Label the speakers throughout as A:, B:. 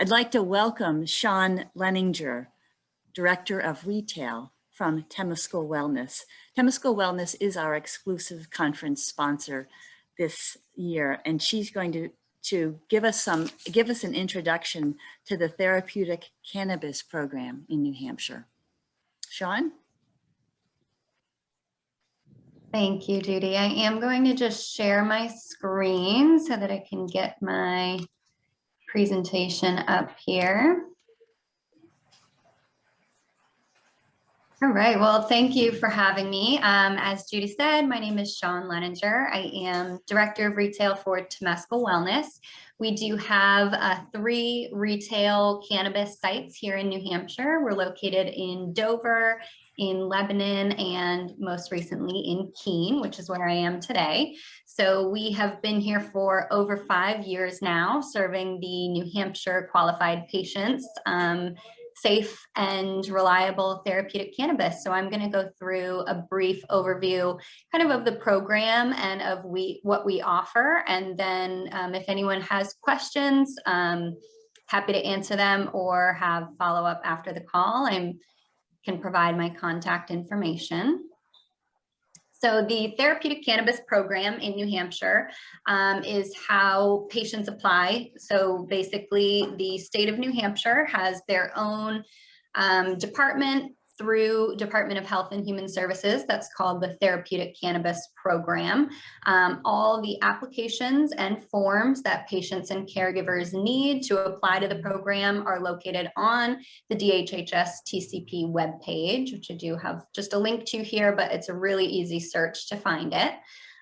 A: I'd like to welcome Sean Leninger, Director of Retail from Temescal Wellness. Temescal Wellness is our exclusive conference sponsor this year, and she's going to, to give us some give us an introduction to the therapeutic cannabis program in New Hampshire. Sean?
B: Thank you, Judy. I am going to just share my screen so that I can get my presentation up here. All right, well, thank you for having me. Um, as Judy said, my name is Sean Leninger. I am Director of Retail for Temescal Wellness. We do have uh, three retail cannabis sites here in New Hampshire. We're located in Dover, in Lebanon, and most recently in Keene, which is where I am today. So we have been here for over five years now, serving the New Hampshire qualified patients. Um, safe and reliable therapeutic cannabis. So I'm going to go through a brief overview kind of of the program and of we what we offer. And then um, if anyone has questions, um, happy to answer them or have follow up after the call. I can provide my contact information. So the therapeutic cannabis program in New Hampshire um, is how patients apply. So basically the state of New Hampshire has their own um, department through Department of Health and Human Services. That's called the Therapeutic Cannabis Program. Um, all the applications and forms that patients and caregivers need to apply to the program are located on the DHHS TCP webpage, which I do have just a link to here, but it's a really easy search to find it.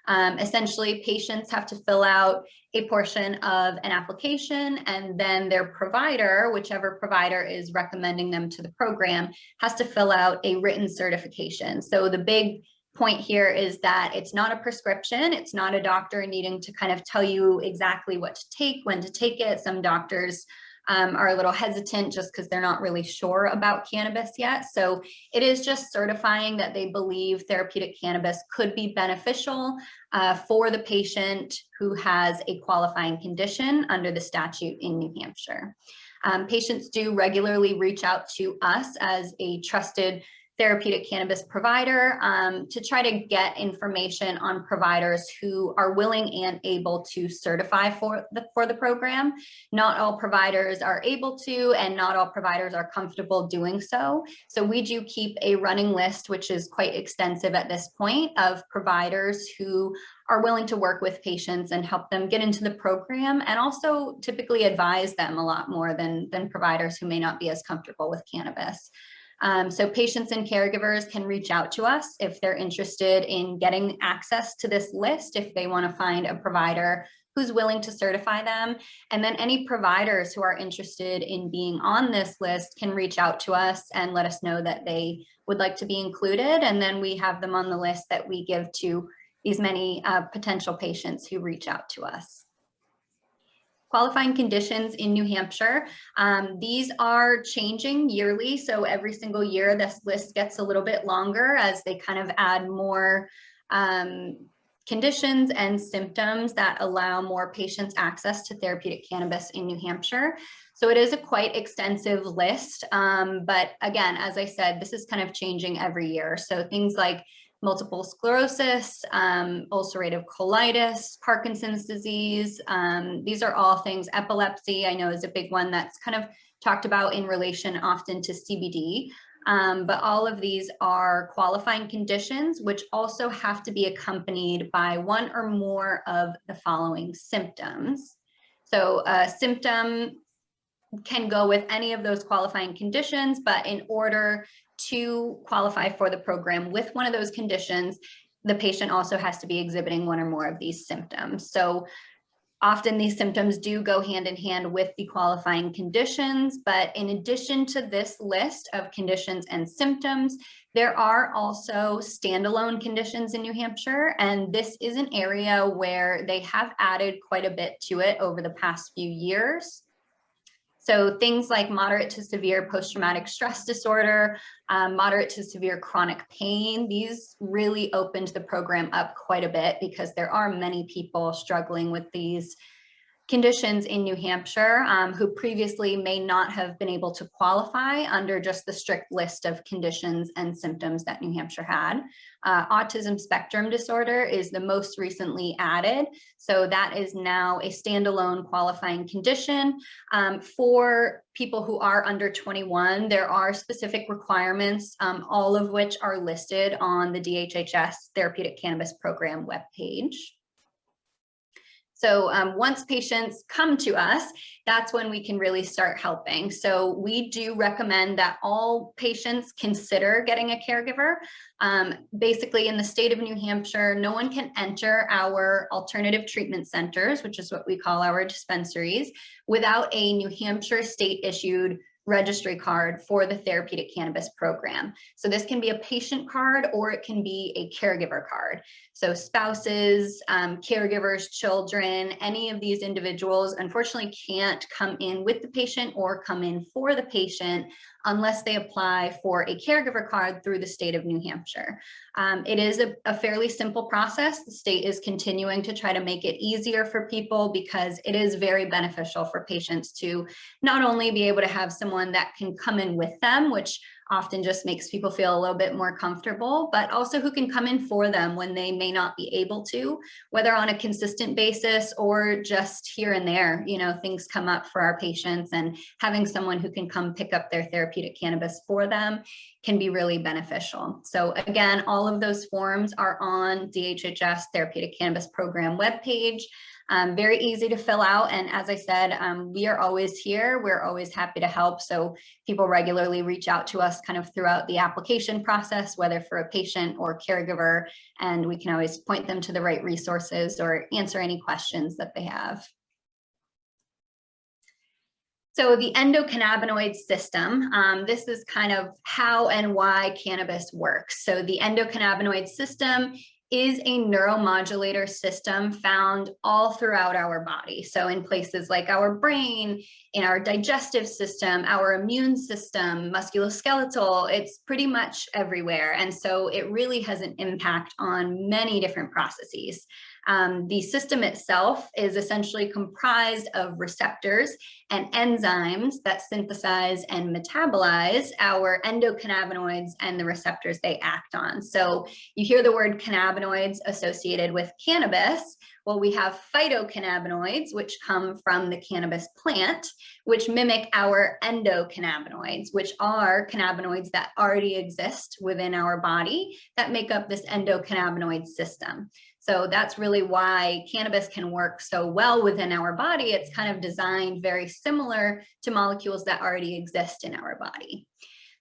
B: Um, essentially, patients have to fill out a portion of an application and then their provider, whichever provider is recommending them to the program, has to fill out a written certification. So the big point here is that it's not a prescription. It's not a doctor needing to kind of tell you exactly what to take, when to take it. Some doctors um, are a little hesitant just because they're not really sure about cannabis yet. So it is just certifying that they believe therapeutic cannabis could be beneficial uh, for the patient who has a qualifying condition under the statute in New Hampshire. Um, patients do regularly reach out to us as a trusted therapeutic cannabis provider um, to try to get information on providers who are willing and able to certify for the, for the program. Not all providers are able to and not all providers are comfortable doing so. So we do keep a running list, which is quite extensive at this point, of providers who are willing to work with patients and help them get into the program and also typically advise them a lot more than, than providers who may not be as comfortable with cannabis. Um, so patients and caregivers can reach out to us if they're interested in getting access to this list, if they want to find a provider who's willing to certify them. And then any providers who are interested in being on this list can reach out to us and let us know that they would like to be included. And then we have them on the list that we give to these many uh, potential patients who reach out to us qualifying conditions in New Hampshire. Um, these are changing yearly. So every single year, this list gets a little bit longer as they kind of add more um, conditions and symptoms that allow more patients access to therapeutic cannabis in New Hampshire. So it is a quite extensive list. Um, but again, as I said, this is kind of changing every year. So things like multiple sclerosis, um, ulcerative colitis, Parkinson's disease. Um, these are all things, epilepsy, I know is a big one that's kind of talked about in relation often to CBD. Um, but all of these are qualifying conditions, which also have to be accompanied by one or more of the following symptoms. So a symptom can go with any of those qualifying conditions, but in order to qualify for the program with one of those conditions, the patient also has to be exhibiting one or more of these symptoms. So often these symptoms do go hand in hand with the qualifying conditions, but in addition to this list of conditions and symptoms, there are also standalone conditions in New Hampshire, and this is an area where they have added quite a bit to it over the past few years. So things like moderate to severe post-traumatic stress disorder, um, moderate to severe chronic pain, these really opened the program up quite a bit because there are many people struggling with these conditions in New Hampshire um, who previously may not have been able to qualify under just the strict list of conditions and symptoms that New Hampshire had. Uh, autism spectrum disorder is the most recently added. So that is now a standalone qualifying condition. Um, for people who are under 21, there are specific requirements, um, all of which are listed on the DHHS Therapeutic Cannabis Program webpage. So um, once patients come to us, that's when we can really start helping. So we do recommend that all patients consider getting a caregiver. Um, basically in the state of New Hampshire, no one can enter our alternative treatment centers, which is what we call our dispensaries, without a New Hampshire state issued registry card for the therapeutic cannabis program. So this can be a patient card or it can be a caregiver card. So spouses, um, caregivers, children, any of these individuals unfortunately can't come in with the patient or come in for the patient unless they apply for a caregiver card through the state of New Hampshire. Um, it is a, a fairly simple process. The state is continuing to try to make it easier for people because it is very beneficial for patients to not only be able to have someone that can come in with them, which often just makes people feel a little bit more comfortable, but also who can come in for them when they may not be able to, whether on a consistent basis or just here and there, you know, things come up for our patients and having someone who can come pick up their therapeutic cannabis for them can be really beneficial. So again, all of those forms are on DHHS Therapeutic Cannabis Program webpage. Um, very easy to fill out. And as I said, um, we are always here. We're always happy to help. So people regularly reach out to us kind of throughout the application process, whether for a patient or caregiver, and we can always point them to the right resources or answer any questions that they have. So the endocannabinoid system, um, this is kind of how and why cannabis works. So the endocannabinoid system is a neuromodulator system found all throughout our body. So in places like our brain, in our digestive system, our immune system, musculoskeletal, it's pretty much everywhere. And so it really has an impact on many different processes. Um, the system itself is essentially comprised of receptors and enzymes that synthesize and metabolize our endocannabinoids and the receptors they act on. So you hear the word cannabinoids associated with cannabis. Well, we have phytocannabinoids, which come from the cannabis plant, which mimic our endocannabinoids, which are cannabinoids that already exist within our body that make up this endocannabinoid system. So that's really why cannabis can work so well within our body. It's kind of designed very similar to molecules that already exist in our body.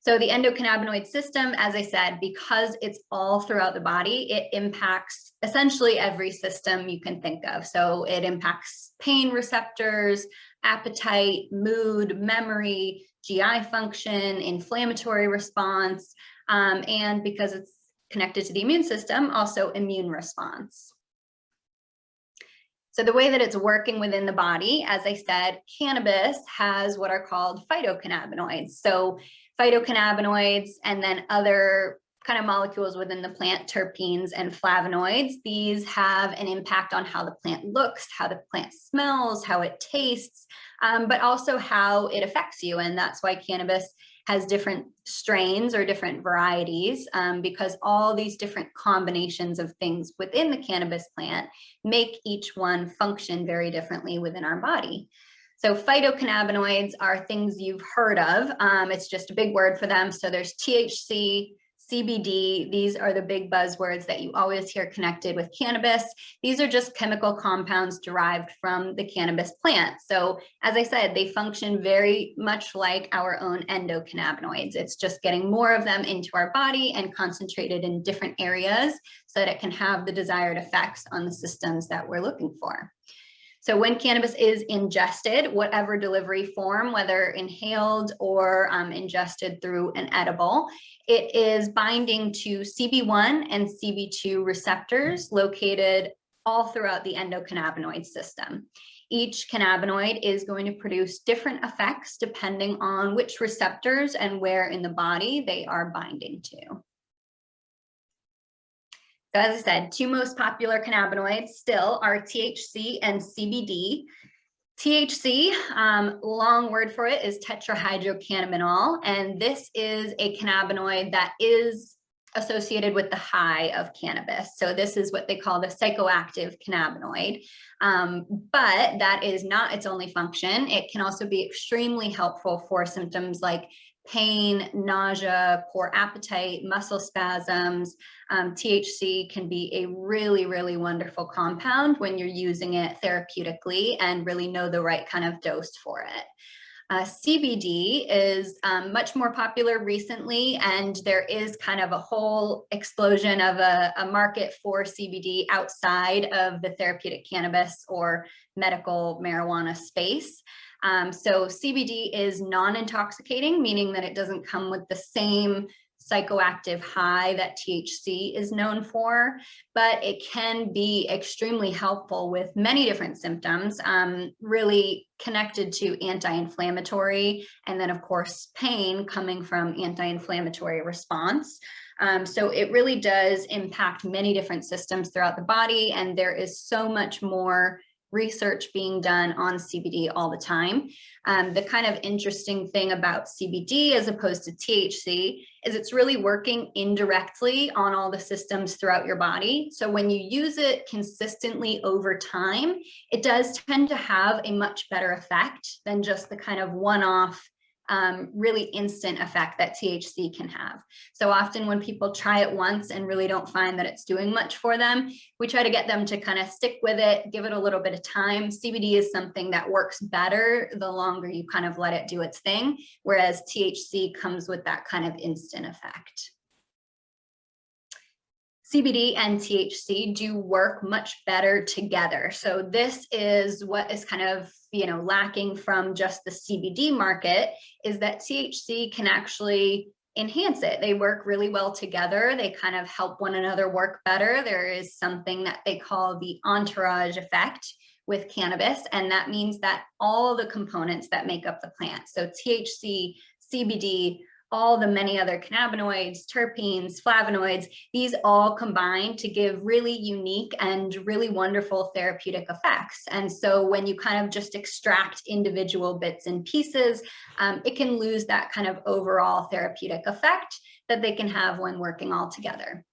B: So the endocannabinoid system, as I said, because it's all throughout the body, it impacts essentially every system you can think of. So it impacts pain receptors, appetite, mood, memory, GI function, inflammatory response, um, and because it's connected to the immune system, also immune response. So the way that it's working within the body, as I said, cannabis has what are called phytocannabinoids. So phytocannabinoids and then other kind of molecules within the plant, terpenes and flavonoids. These have an impact on how the plant looks, how the plant smells, how it tastes, um, but also how it affects you. And that's why cannabis has different strains or different varieties um, because all these different combinations of things within the cannabis plant make each one function very differently within our body. So phytocannabinoids are things you've heard of. Um, it's just a big word for them. So there's THC, CBD, these are the big buzzwords that you always hear connected with cannabis. These are just chemical compounds derived from the cannabis plant. So as I said, they function very much like our own endocannabinoids. It's just getting more of them into our body and concentrated in different areas so that it can have the desired effects on the systems that we're looking for. So when cannabis is ingested, whatever delivery form, whether inhaled or um, ingested through an edible, it is binding to CB1 and CB2 receptors located all throughout the endocannabinoid system. Each cannabinoid is going to produce different effects depending on which receptors and where in the body they are binding to. As I said, two most popular cannabinoids still are THC and CBD. THC, um, long word for it is tetrahydrocannabinol, and this is a cannabinoid that is associated with the high of cannabis. So this is what they call the psychoactive cannabinoid. Um, but that is not its only function. It can also be extremely helpful for symptoms like pain, nausea, poor appetite, muscle spasms. Um, THC can be a really, really wonderful compound when you're using it therapeutically and really know the right kind of dose for it. Uh, CBD is um, much more popular recently, and there is kind of a whole explosion of a, a, market for CBD outside of the therapeutic cannabis or medical marijuana space. Um, so CBD is non-intoxicating, meaning that it doesn't come with the same psychoactive high that THC is known for, but it can be extremely helpful with many different symptoms, um, really connected to anti-inflammatory, and then of course, pain coming from anti-inflammatory response. Um, so it really does impact many different systems throughout the body, and there is so much more research being done on CBD all the time. Um, the kind of interesting thing about CBD as opposed to THC is it's really working indirectly on all the systems throughout your body. So when you use it consistently over time, it does tend to have a much better effect than just the kind of one-off um, really instant effect that THC can have. So often when people try it once and really don't find that it's doing much for them, we try to get them to kind of stick with it, give it a little bit of time. CBD is something that works better the longer you kind of let it do its thing, whereas THC comes with that kind of instant effect. CBD and THC do work much better together. So this is what is kind of, you know, lacking from just the CBD market is that THC can actually enhance it. They work really well together. They kind of help one another work better. There is something that they call the entourage effect with cannabis. And that means that all the components that make up the plant, so THC, CBD, all the many other cannabinoids, terpenes, flavonoids, these all combine to give really unique and really wonderful therapeutic effects. And so when you kind of just extract individual bits and pieces, um, it can lose that kind of overall therapeutic effect that they can have when working all together.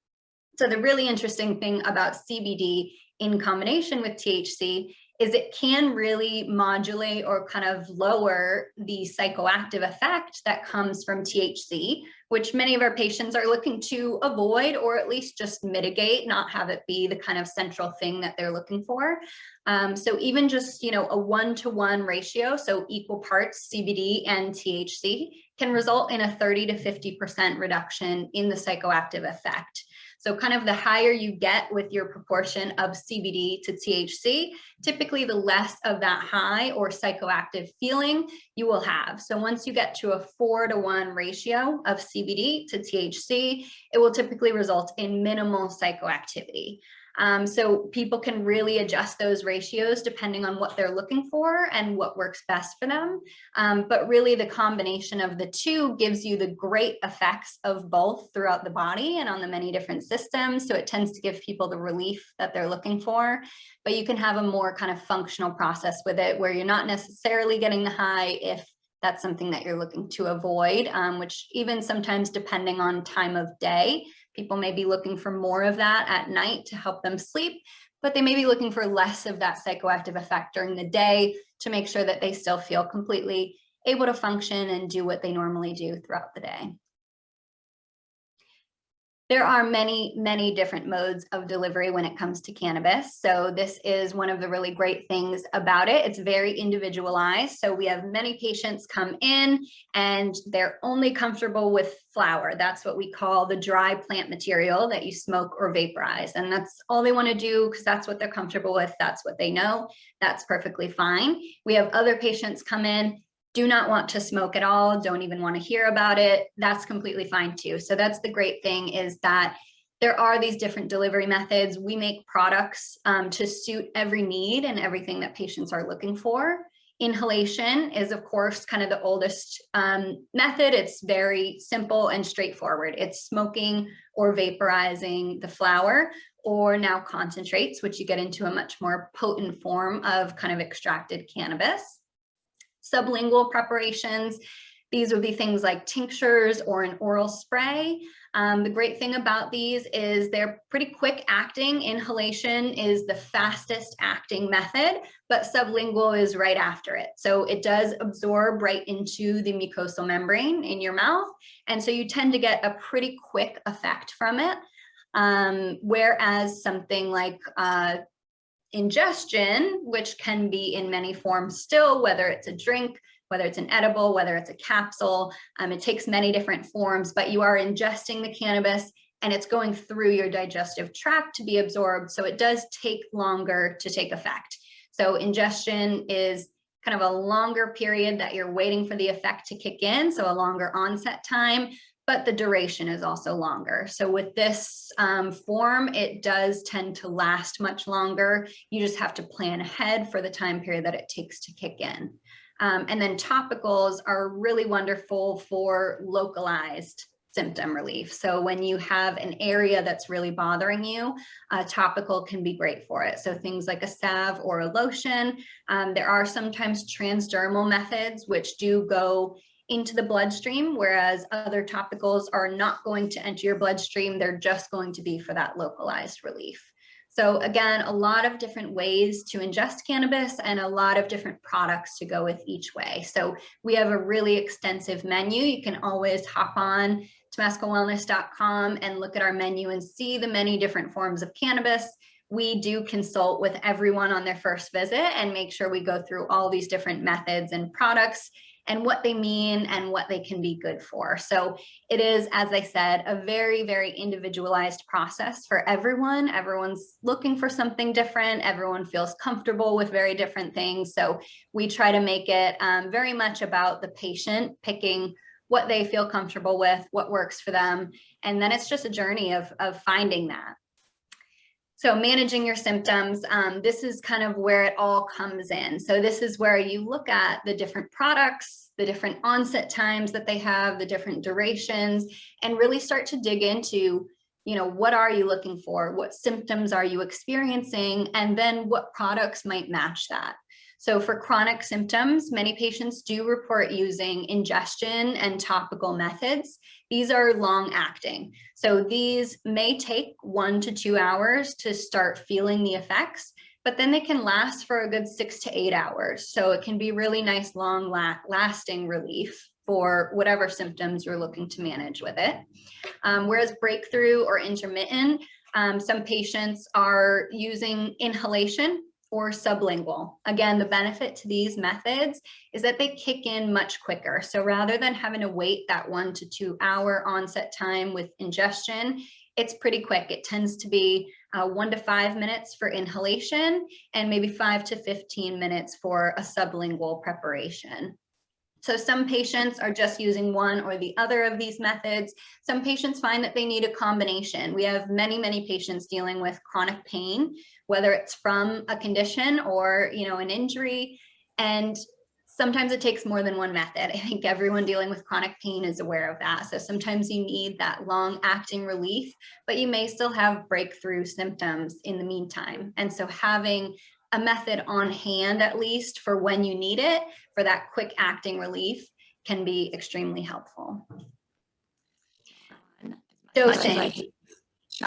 B: So the really interesting thing about CBD in combination with THC is it can really modulate or kind of lower the psychoactive effect that comes from THC, which many of our patients are looking to avoid or at least just mitigate, not have it be the kind of central thing that they're looking for. Um, so even just, you know, a one-to-one -one ratio, so equal parts CBD and THC can result in a 30 to 50% reduction in the psychoactive effect. So kind of the higher you get with your proportion of CBD to THC, typically the less of that high or psychoactive feeling you will have. So once you get to a four to one ratio of CBD to THC, it will typically result in minimal psychoactivity. Um, so people can really adjust those ratios depending on what they're looking for and what works best for them. Um, but really the combination of the two gives you the great effects of both throughout the body and on the many different systems. So it tends to give people the relief that they're looking for, but you can have a more kind of functional process with it where you're not necessarily getting the high if that's something that you're looking to avoid, um, which even sometimes depending on time of day, People may be looking for more of that at night to help them sleep, but they may be looking for less of that psychoactive effect during the day to make sure that they still feel completely able to function and do what they normally do throughout the day. There are many, many different modes of delivery when it comes to cannabis. So this is one of the really great things about it. It's very individualized. So we have many patients come in and they're only comfortable with flower. That's what we call the dry plant material that you smoke or vaporize. And that's all they want to do because that's what they're comfortable with. That's what they know. That's perfectly fine. We have other patients come in do not want to smoke at all, don't even want to hear about it, that's completely fine too. So that's the great thing is that there are these different delivery methods. We make products um, to suit every need and everything that patients are looking for. Inhalation is of course kind of the oldest um, method. It's very simple and straightforward. It's smoking or vaporizing the flower or now concentrates, which you get into a much more potent form of kind of extracted cannabis. Sublingual preparations, these would be things like tinctures or an oral spray. Um, the great thing about these is they're pretty quick acting. Inhalation is the fastest acting method, but sublingual is right after it. So it does absorb right into the mucosal membrane in your mouth. And so you tend to get a pretty quick effect from it. Um, whereas something like uh, ingestion, which can be in many forms still, whether it's a drink, whether it's an edible, whether it's a capsule, um, it takes many different forms, but you are ingesting the cannabis and it's going through your digestive tract to be absorbed. So it does take longer to take effect. So ingestion is kind of a longer period that you're waiting for the effect to kick in. So a longer onset time, but the duration is also longer. So with this um, form, it does tend to last much longer. You just have to plan ahead for the time period that it takes to kick in. Um, and then topicals are really wonderful for localized symptom relief. So when you have an area that's really bothering you, a topical can be great for it. So things like a salve or a lotion. Um, there are sometimes transdermal methods which do go into the bloodstream, whereas other topicals are not going to enter your bloodstream. They're just going to be for that localized relief. So again, a lot of different ways to ingest cannabis and a lot of different products to go with each way. So we have a really extensive menu. You can always hop on temescalwellness.com and look at our menu and see the many different forms of cannabis. We do consult with everyone on their first visit and make sure we go through all these different methods and products and what they mean and what they can be good for. So it is, as I said, a very, very individualized process for everyone. Everyone's looking for something different. Everyone feels comfortable with very different things. So we try to make it um, very much about the patient picking what they feel comfortable with, what works for them. And then it's just a journey of, of finding that. So managing your symptoms, um, this is kind of where it all comes in. So this is where you look at the different products, the different onset times that they have, the different durations, and really start to dig into, you know, what are you looking for? What symptoms are you experiencing? And then what products might match that? So for chronic symptoms, many patients do report using ingestion and topical methods. These are long acting. So these may take one to two hours to start feeling the effects, but then they can last for a good six to eight hours. So it can be really nice, long la lasting relief for whatever symptoms you're looking to manage with it. Um, whereas breakthrough or intermittent, um, some patients are using inhalation or sublingual. Again, the benefit to these methods is that they kick in much quicker. So rather than having to wait that one to two hour onset time with ingestion, it's pretty quick. It tends to be uh, one to five minutes for inhalation and maybe five to 15 minutes for a sublingual preparation. So some patients are just using one or the other of these methods. Some patients find that they need a combination. We have many, many patients dealing with chronic pain, whether it's from a condition or you know an injury. And sometimes it takes more than one method. I think everyone dealing with chronic pain is aware of that. So sometimes you need that long acting relief, but you may still have breakthrough symptoms in the meantime. And so having a method on hand, at least for when you need it, for that quick acting relief can be extremely helpful. Dosing.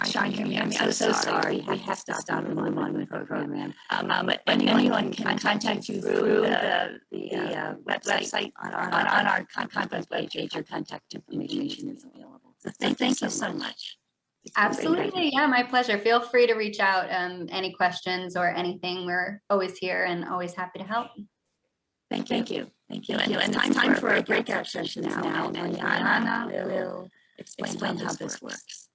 C: Sean, hear me? I'm so, so sorry. I have to stop on one program. Um, um, but anyone can contact you through the, the uh, website on our, on, on our conference page. Your contact information is available. So thank, thank you so much.
B: Absolutely. Yeah, my pleasure. Feel free to reach out. Um, any questions or anything. We're always here and always happy to help.
C: Thank you. Thank you. Thank you. And, and it's time for a breakout session now. And Anna will explain how this works.